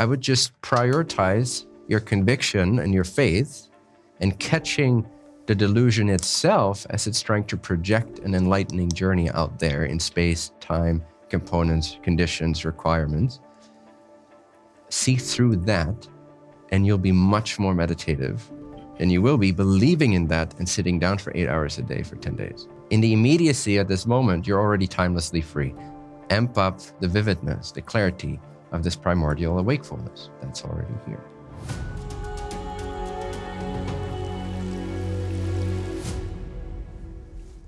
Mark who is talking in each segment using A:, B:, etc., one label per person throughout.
A: I would just prioritize your conviction and your faith and catching the delusion itself as it's trying to project an enlightening journey out there in space, time, components, conditions, requirements. See through that, and you'll be much more meditative than you will be believing in that and sitting down for eight hours a day for 10 days. In the immediacy at this moment, you're already timelessly free. Amp up the vividness, the clarity of this primordial awakefulness that's already here.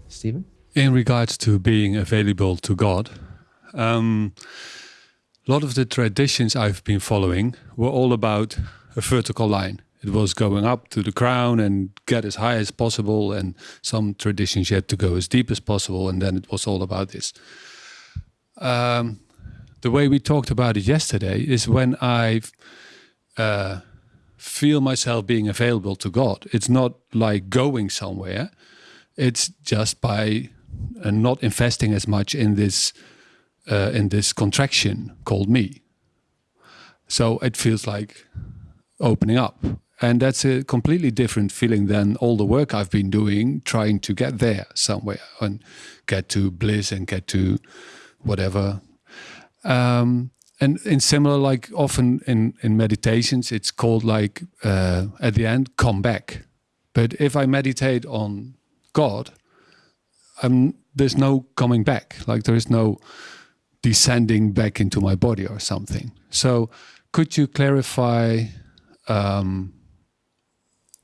A: Stephen?
B: In regards to being available to God, um, a lot of the traditions I've been following were all about a vertical line. It was going up to the crown and get as high as possible, and some traditions you had to go as deep as possible, and then it was all about this. Um, the way we talked about it yesterday is when I uh, feel myself being available to God. It's not like going somewhere it's just by uh, not investing as much in this uh, in this contraction called me. So it feels like opening up. And that's a completely different feeling than all the work I've been doing, trying to get there somewhere and get to bliss and get to whatever. Um, and in similar, like often in, in meditations, it's called like uh, at the end, come back. But if I meditate on God, um, there's no coming back. Like there is no descending back into my body or something. So could you clarify um,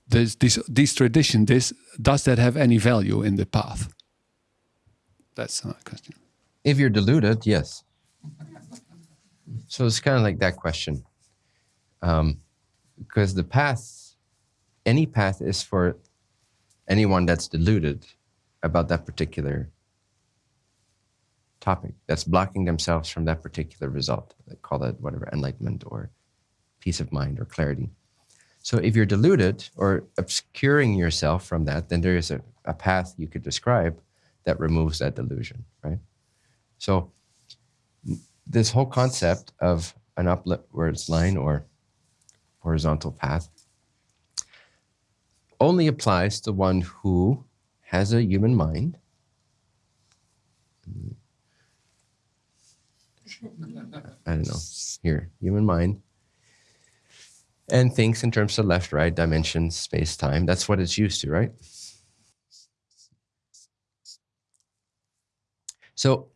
B: this, this, this tradition, this, does that have any value in the path? That's my question.
A: If you're deluded, yes. So it's kind of like that question. Um, because the path, any path is for anyone that's deluded about that particular topic, that's blocking themselves from that particular result. They call that whatever, enlightenment or peace of mind or clarity. So if you're deluded or obscuring yourself from that, then there is a, a path you could describe that removes that delusion, right? So this whole concept of an upwards line or horizontal path only applies to one who has a human mind. I don't know, here, human mind, and thinks in terms of left, right, dimensions, space, time. That's what it's used to, right? So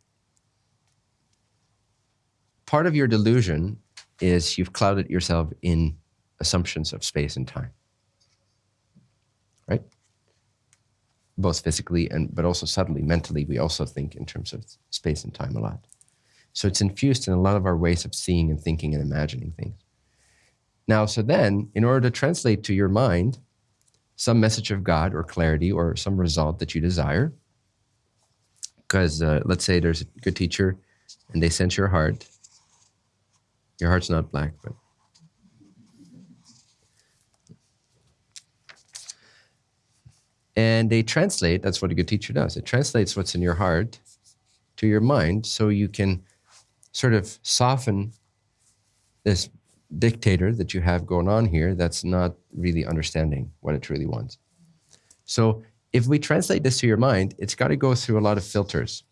A: part of your delusion is you've clouded yourself in assumptions of space and time right? Both physically and but also subtly, mentally, we also think in terms of space and time a lot. So it's infused in a lot of our ways of seeing and thinking and imagining things. Now, so then, in order to translate to your mind some message of God or clarity or some result that you desire, because uh, let's say there's a good teacher and they sense your heart. Your heart's not black, but And they translate, that's what a good teacher does. It translates what's in your heart to your mind so you can sort of soften this dictator that you have going on here that's not really understanding what it really wants. So if we translate this to your mind, it's got to go through a lot of filters.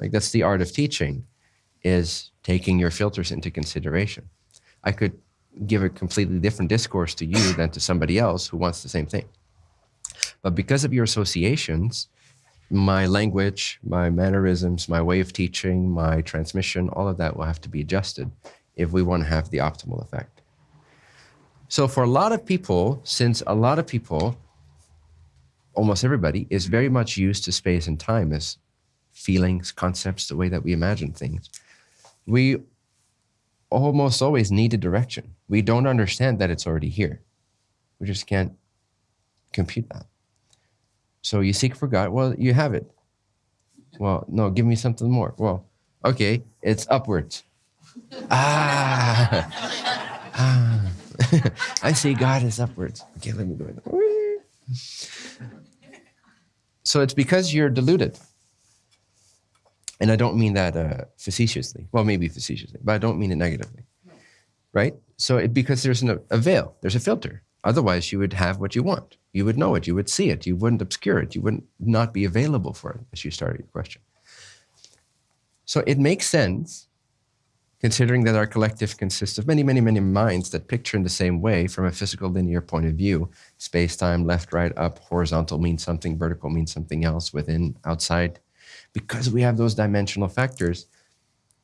A: Like that's the art of teaching, is taking your filters into consideration. I could give a completely different discourse to you than to somebody else who wants the same thing. But because of your associations, my language, my mannerisms, my way of teaching, my transmission, all of that will have to be adjusted if we want to have the optimal effect. So for a lot of people, since a lot of people, almost everybody, is very much used to space and time as feelings, concepts, the way that we imagine things, we almost always need a direction. We don't understand that it's already here. We just can't compute that. So you seek for God. Well, you have it. Well, no, give me something more. Well, okay, it's upwards. ah, ah. I see God is upwards. Okay, let me go. So it's because you're deluded. And I don't mean that uh, facetiously. Well, maybe facetiously, but I don't mean it negatively. right? So it, because there's an, a veil, there's a filter. Otherwise, you would have what you want. You would know it. You would see it. You wouldn't obscure it. You wouldn't not be available for it, as you started your question. So it makes sense, considering that our collective consists of many, many, many minds that picture in the same way from a physical linear point of view. Space, time, left, right, up, horizontal means something, vertical means something else, within, outside. Because we have those dimensional factors,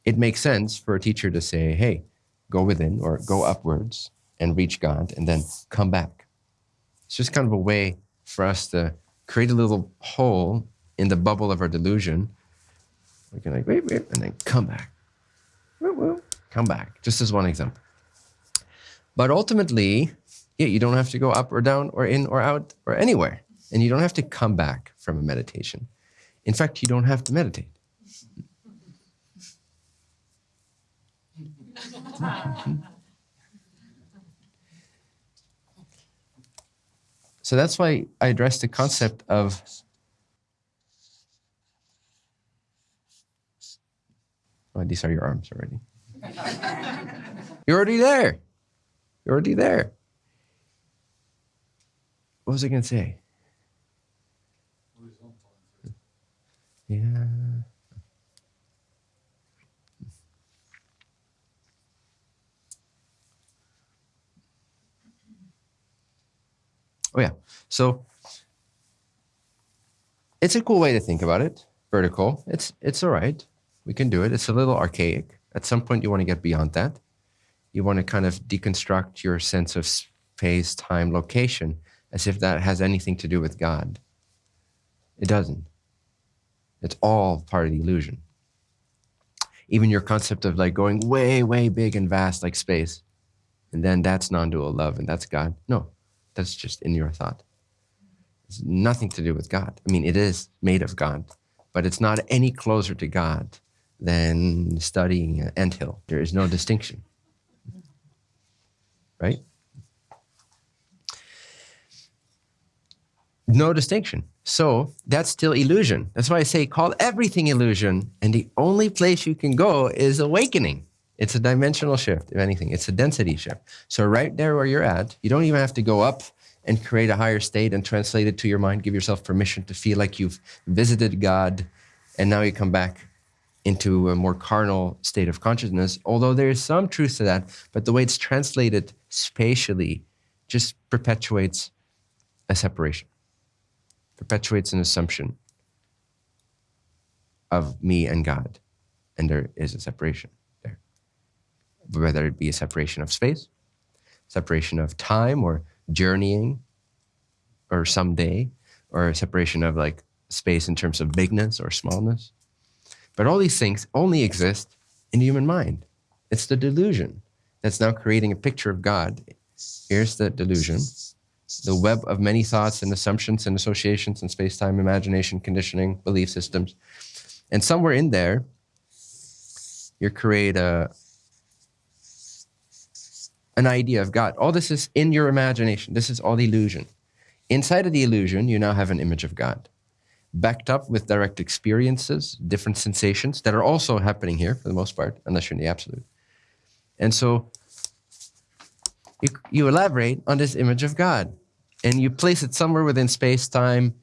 A: it makes sense for a teacher to say, hey, go within or go upwards and reach God and then come back. It's just kind of a way for us to create a little hole in the bubble of our delusion. We can like, wait, wait, and then come back. Come back, just as one example. But ultimately, yeah, you don't have to go up or down or in or out or anywhere. And you don't have to come back from a meditation. In fact, you don't have to meditate. So that's why I addressed the concept of oh, these are your arms already. You're already there. You're already there. What was I going to say? Yeah. Oh yeah. So it's a cool way to think about it. Vertical. It's it's all right. We can do it. It's a little archaic. At some point you want to get beyond that. You want to kind of deconstruct your sense of space, time, location as if that has anything to do with God. It doesn't. It's all part of the illusion. Even your concept of like going way, way big and vast like space, and then that's non-dual love and that's God. No, that's just in your thought. It's nothing to do with God. I mean, it is made of God, but it's not any closer to God than studying an anthill. There is no distinction. Right? No distinction. So that's still illusion. That's why I say call everything illusion. And the only place you can go is awakening. It's a dimensional shift, if anything. It's a density shift. So right there where you're at, you don't even have to go up and create a higher state and translate it to your mind. Give yourself permission to feel like you've visited God and now you come back into a more carnal state of consciousness. Although there is some truth to that, but the way it's translated spatially just perpetuates a separation, perpetuates an assumption of me and God. And there is a separation there. whether it be a separation of space, separation of time or journeying or someday, or a separation of like space in terms of bigness or smallness. But all these things only exist in the human mind. It's the delusion that's now creating a picture of God. Here's the delusion, the web of many thoughts and assumptions and associations and space-time, imagination, conditioning, belief systems. And somewhere in there, you create a, an idea of God. All this is in your imagination. This is all illusion. Inside of the illusion, you now have an image of God, backed up with direct experiences, different sensations that are also happening here for the most part, unless you're in the absolute. And so you, elaborate on this image of God and you place it somewhere within space, time,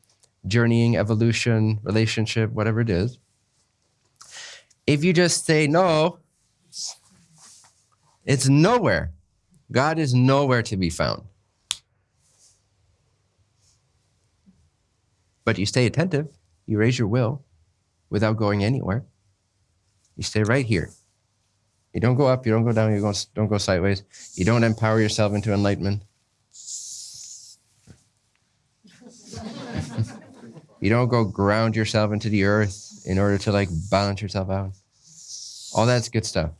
A: journeying, evolution, relationship, whatever it is. If you just say no, it's nowhere. God is nowhere to be found. But you stay attentive, you raise your will without going anywhere. You stay right here. You don't go up, you don't go down, you don't, don't go sideways. You don't empower yourself into enlightenment. you don't go ground yourself into the earth in order to like balance yourself out. All that's good stuff.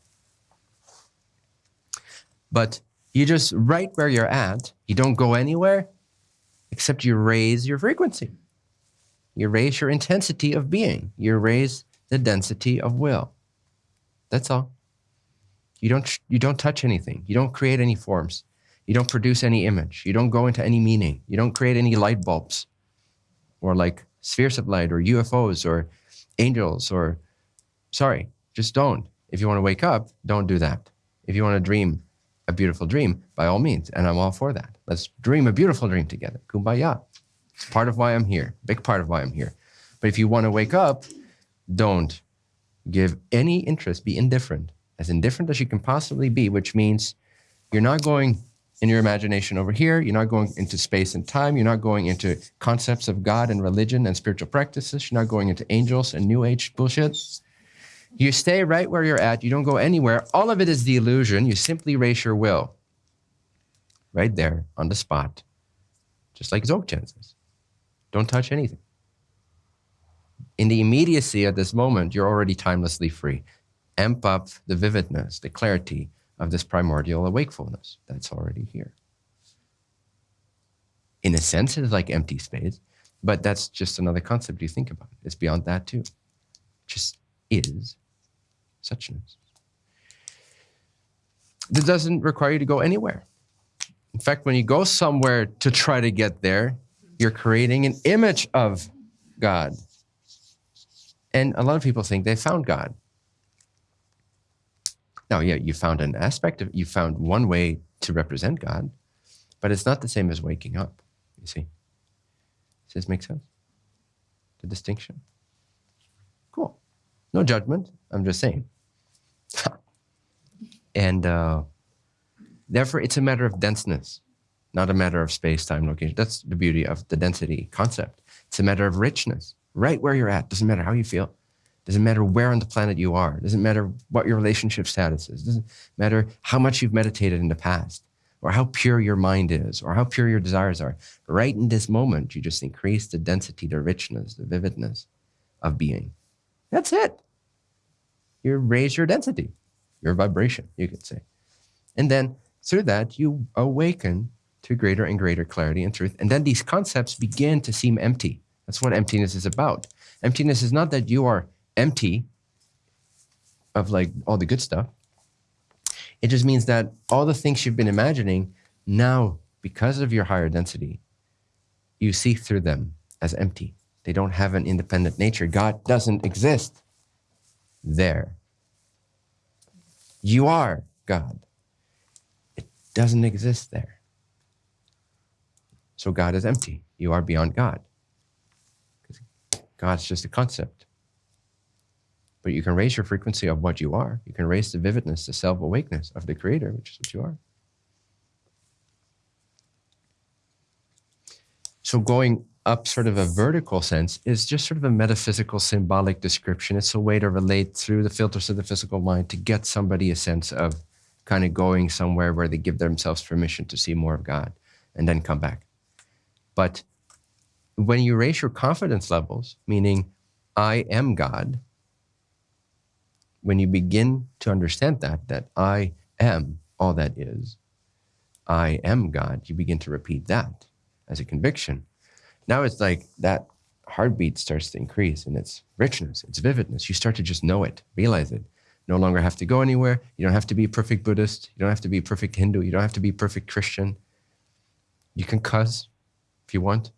A: But you just right where you're at, you don't go anywhere except you raise your frequency. You raise your intensity of being. You raise the density of will. That's all. You don't, you don't touch anything. You don't create any forms. You don't produce any image. You don't go into any meaning. You don't create any light bulbs or like spheres of light or UFOs or angels or, sorry, just don't. If you want to wake up, don't do that. If you want to dream, a beautiful dream, by all means, and I'm all for that. Let's dream a beautiful dream together. Kumbaya. It's part of why I'm here, big part of why I'm here. But if you want to wake up, don't give any interest, be indifferent, as indifferent as you can possibly be, which means you're not going in your imagination over here, you're not going into space and time, you're not going into concepts of God and religion and spiritual practices, you're not going into angels and new age bullshit. You stay right where you're at, you don't go anywhere. All of it is the illusion. You simply raise your will right there on the spot, just like Dzogchen says. Don't touch anything. In the immediacy at this moment, you're already timelessly free. Amp up the vividness, the clarity of this primordial awakefulness that's already here. In a sense, it's like empty space, but that's just another concept you think about. It's beyond that too. Just is suchness. This doesn't require you to go anywhere. In fact, when you go somewhere to try to get there, you're creating an image of God. And a lot of people think they found God. Now, yeah, you found an aspect of, you found one way to represent God, but it's not the same as waking up, you see. Does this make sense? The distinction? Cool. No judgment. I'm just saying. and uh, therefore, it's a matter of denseness, not a matter of space, time, location. That's the beauty of the density concept. It's a matter of richness, right where you're at. Doesn't matter how you feel. Doesn't matter where on the planet you are. Doesn't matter what your relationship status is. Doesn't matter how much you've meditated in the past or how pure your mind is or how pure your desires are. Right in this moment, you just increase the density, the richness, the vividness of being. That's it. You raise your density, your vibration, you could say. And then through that, you awaken to greater and greater clarity and truth. And then these concepts begin to seem empty. That's what emptiness is about. Emptiness is not that you are empty of like all the good stuff. It just means that all the things you've been imagining now, because of your higher density, you see through them as empty. They don't have an independent nature. God doesn't exist there. You are God. It doesn't exist there. So God is empty. You are beyond God. God's just a concept but you can raise your frequency of what you are. You can raise the vividness, the self awakeness of the Creator, which is what you are. So, going up sort of a vertical sense is just sort of a metaphysical symbolic description. It's a way to relate through the filters of the physical mind to get somebody a sense of kind of going somewhere where they give themselves permission to see more of God and then come back. But when you raise your confidence levels, meaning I am God, when you begin to understand that, that I am all that is, I am God, you begin to repeat that as a conviction. Now it's like that heartbeat starts to increase in its richness, its vividness. You start to just know it, realize it. No longer have to go anywhere. You don't have to be a perfect Buddhist. You don't have to be a perfect Hindu. You don't have to be a perfect Christian. You can cuss if you want.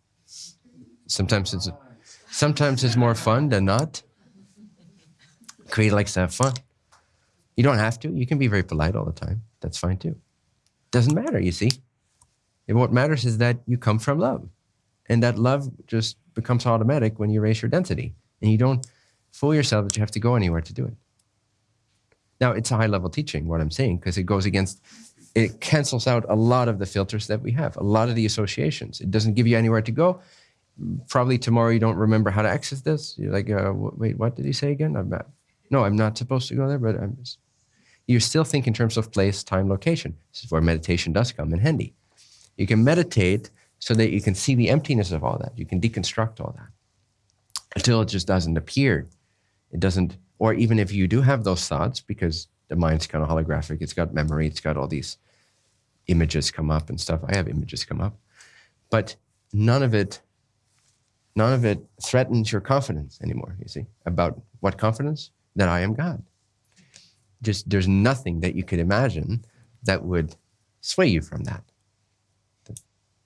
A: Sometimes it's sometimes it's more fun than not. Creator likes to have fun. You don't have to. You can be very polite all the time. That's fine too. Doesn't matter, you see. And what matters is that you come from love. And that love just becomes automatic when you raise your density. And you don't fool yourself that you have to go anywhere to do it. Now, it's a high level teaching, what I'm saying, because it goes against, it cancels out a lot of the filters that we have, a lot of the associations. It doesn't give you anywhere to go. Probably tomorrow you don't remember how to access this. You're like, uh, wait, what did he say again? I'm no, I'm not supposed to go there, but I'm just, you still think in terms of place, time, location. This is where meditation does come in handy. You can meditate so that you can see the emptiness of all that. You can deconstruct all that until it just doesn't appear. It doesn't, or even if you do have those thoughts, because the mind's kind of holographic, it's got memory, it's got all these images come up and stuff. I have images come up, but none of it, none of it threatens your confidence anymore. You see about what confidence? That I am God. Just there's nothing that you could imagine that would sway you from that.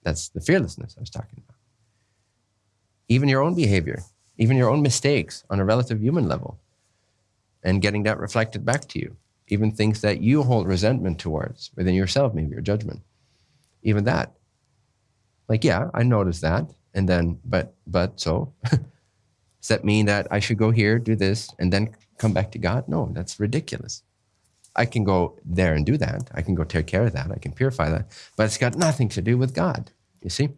A: That's the fearlessness I was talking about. Even your own behavior, even your own mistakes on a relative human level, and getting that reflected back to you. even things that you hold resentment towards within yourself, maybe your judgment, even that. Like, yeah, I noticed that, and then, but, but, so, does that mean that I should go here, do this, and then come back to God? No, that's ridiculous. I can go there and do that. I can go take care of that. I can purify that. But it's got nothing to do with God. You see?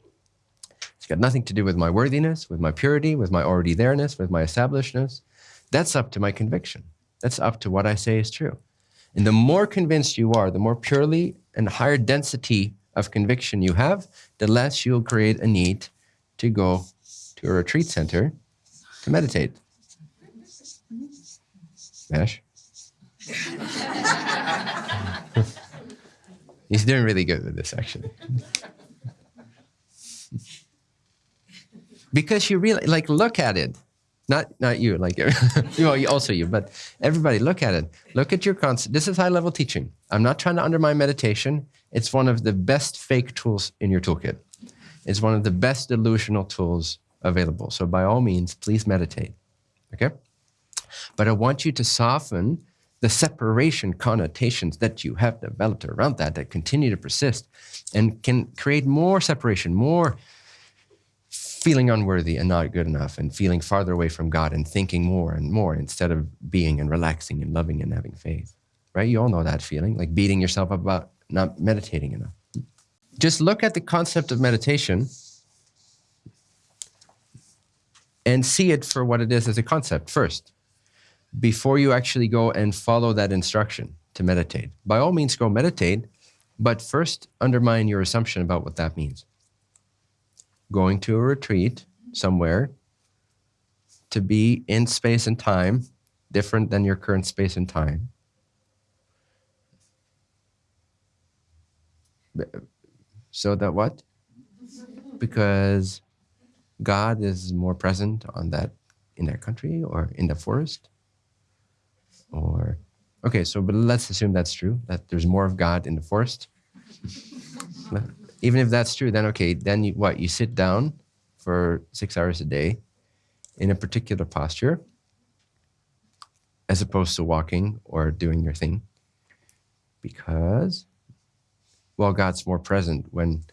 A: It's got nothing to do with my worthiness, with my purity, with my already there-ness, with my establishedness. That's up to my conviction. That's up to what I say is true. And the more convinced you are, the more purely and higher density of conviction you have, the less you'll create a need to go to a retreat center to meditate. Ash? He's doing really good with this, actually. because you really, like, look at it. Not, not you, like, well, also you, but everybody, look at it. Look at your concept. This is high level teaching. I'm not trying to undermine meditation. It's one of the best fake tools in your toolkit. It's one of the best delusional tools available. So by all means, please meditate. Okay? But I want you to soften the separation connotations that you have developed around that that continue to persist and can create more separation, more feeling unworthy and not good enough and feeling farther away from God and thinking more and more instead of being and relaxing and loving and having faith. Right? You all know that feeling, like beating yourself up about not meditating enough. Just look at the concept of meditation and see it for what it is as a concept first before you actually go and follow that instruction to meditate. By all means, go meditate, but first undermine your assumption about what that means. Going to a retreat somewhere to be in space and time, different than your current space and time. So that what? Because God is more present on that in that country or in the forest or, okay, so but let's assume that's true, that there's more of God in the forest. Even if that's true, then okay, then you, what? You sit down for six hours a day in a particular posture as opposed to walking or doing your thing because, well, God's more present when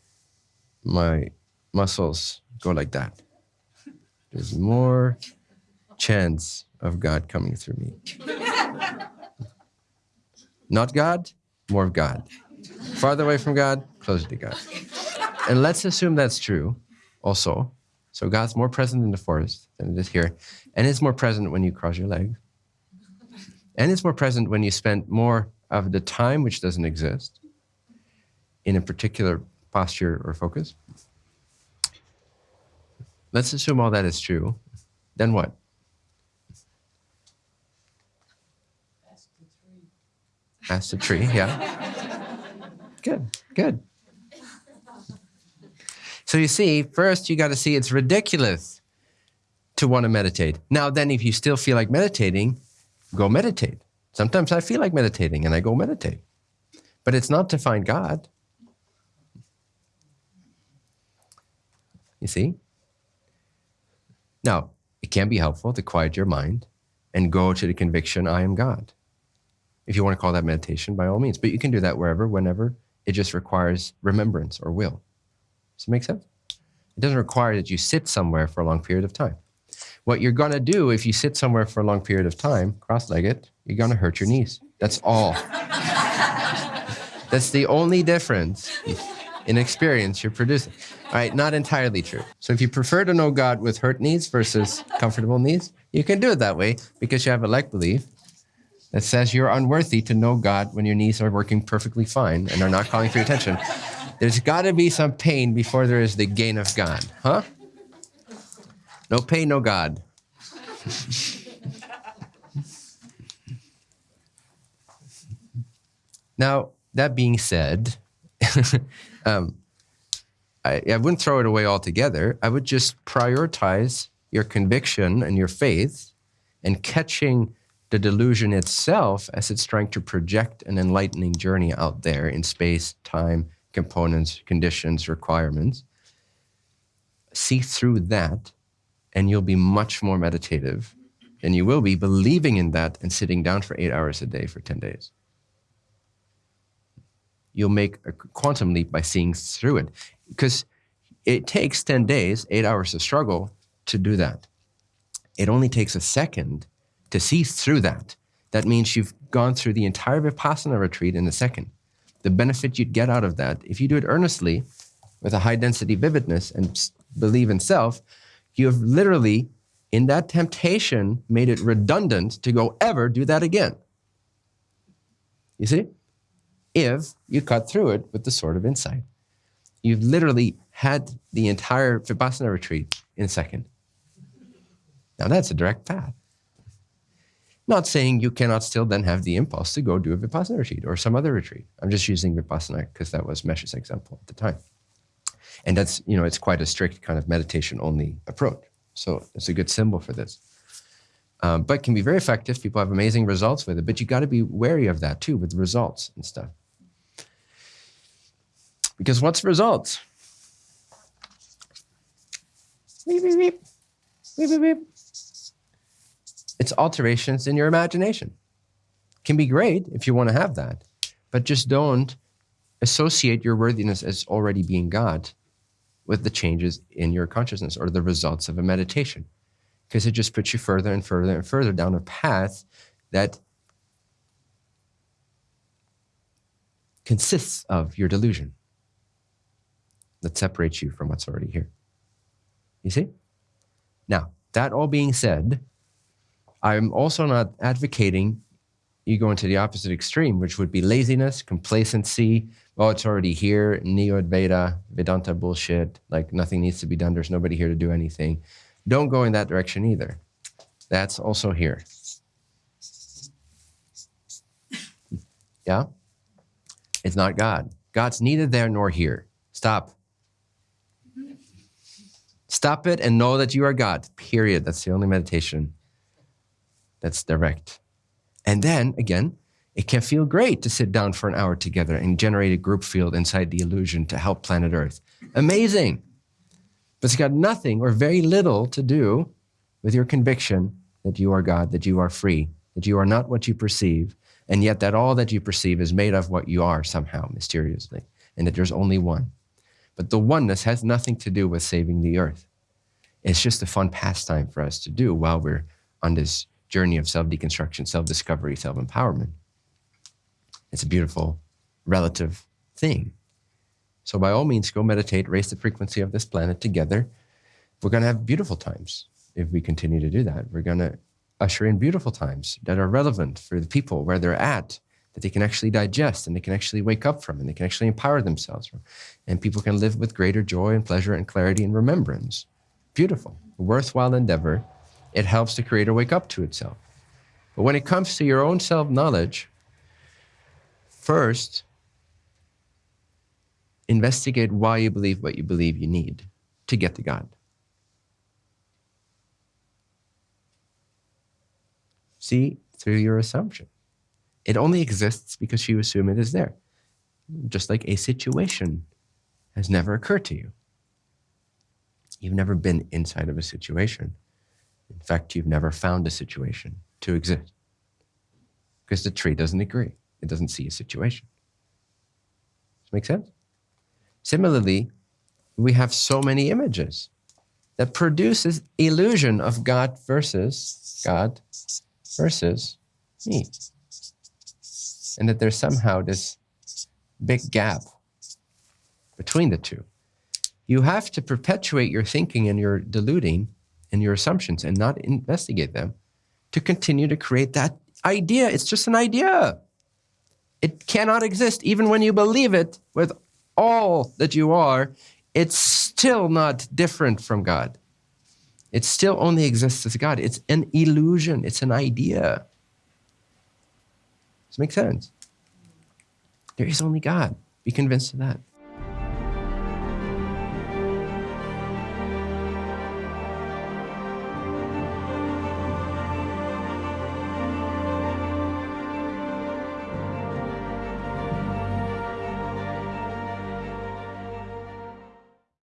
A: my muscles go like that. There's more chance of God coming through me. Not God, more of God. Farther away from God, closer to God. And let's assume that's true also. So God's more present in the forest than it is here. And it's more present when you cross your legs. And it's more present when you spend more of the time, which doesn't exist, in a particular posture or focus. Let's assume all that is true. Then what? Ask the tree, yeah. good, good. So you see, first you got to see it's ridiculous to want to meditate. Now, then, if you still feel like meditating, go meditate. Sometimes I feel like meditating and I go meditate. But it's not to find God. You see? Now, it can be helpful to quiet your mind and go to the conviction, I am God. If you want to call that meditation, by all means. But you can do that wherever, whenever. It just requires remembrance or will. Does it make sense? It doesn't require that you sit somewhere for a long period of time. What you're going to do if you sit somewhere for a long period of time, cross-legged, you're going to hurt your knees. That's all. That's the only difference in experience you're producing. All right, not entirely true. So if you prefer to know God with hurt knees versus comfortable knees, you can do it that way because you have a like belief that says you're unworthy to know God when your knees are working perfectly fine and are not calling for your attention. There's got to be some pain before there is the gain of God, huh? No pain, no God. now, that being said, um, I, I wouldn't throw it away altogether. I would just prioritize your conviction and your faith and catching the delusion itself as it's trying to project an enlightening journey out there in space, time, components, conditions, requirements. See through that, and you'll be much more meditative than you will be believing in that and sitting down for eight hours a day for 10 days. you'll make a quantum leap by seeing through it. Because it takes 10 days, eight hours of struggle to do that. It only takes a second to see through that. That means you've gone through the entire Vipassana retreat in a second. The benefit you'd get out of that, if you do it earnestly with a high density vividness and believe in self, you have literally, in that temptation, made it redundant to go ever do that again. You see? If you cut through it with the sword of insight, you've literally had the entire Vipassana retreat in a second. Now that's a direct path. Not saying you cannot still then have the impulse to go do a Vipassana retreat or some other retreat. I'm just using Vipassana because that was Mesh's example at the time. And that's, you know, it's quite a strict kind of meditation only approach. So it's a good symbol for this. Um, but can be very effective. People have amazing results with it, but you got to be wary of that too with results and stuff. Because what's results? Beep, beep, beep. Beep, beep, beep. It's alterations in your imagination. Can be great if you want to have that, but just don't associate your worthiness as already being God with the changes in your consciousness or the results of a meditation, because it just puts you further and further and further down a path that consists of your delusion that separates you from what's already here. You see? Now, that all being said, I'm also not advocating you go into the opposite extreme, which would be laziness, complacency. Well, it's already here, Neo Advaita, Vedanta bullshit, like nothing needs to be done. There's nobody here to do anything. Don't go in that direction either. That's also here. Yeah? It's not God. God's neither there nor here. Stop. Stop it and know that you are God, period. That's the only meditation that's direct. And then again, it can feel great to sit down for an hour together and generate a group field inside the illusion to help planet Earth. Amazing. But it's got nothing or very little to do with your conviction that you are God, that you are free, that you are not what you perceive, and yet that all that you perceive is made of what you are somehow, mysteriously, and that there's only one. But the oneness has nothing to do with saving the earth. It's just a fun pastime for us to do while we're on this journey of self deconstruction, self discovery, self empowerment. It's a beautiful relative thing. So, by all means, go meditate, raise the frequency of this planet together. We're going to have beautiful times if we continue to do that. We're going to usher in beautiful times that are relevant for the people where they're at, that they can actually digest and they can actually wake up from and they can actually empower themselves from. And people can live with greater joy and pleasure and clarity and remembrance. Beautiful, worthwhile endeavor it helps the creator wake up to itself. But when it comes to your own self knowledge, first, investigate why you believe what you believe you need to get to God. See through your assumption. It only exists because you assume it is there. Just like a situation has never occurred to you. You've never been inside of a situation. In fact, you've never found a situation to exist because the tree doesn't agree. It doesn't see a situation. Does make sense? Similarly, we have so many images that produces illusion of God versus God versus me. And that there's somehow this big gap between the two. You have to perpetuate your thinking and your deluding and your assumptions and not investigate them to continue to create that idea. It's just an idea. It cannot exist. Even when you believe it with all that you are, it's still not different from God. It still only exists as God. It's an illusion, it's an idea. Does it make sense? There is only God. Be convinced of that.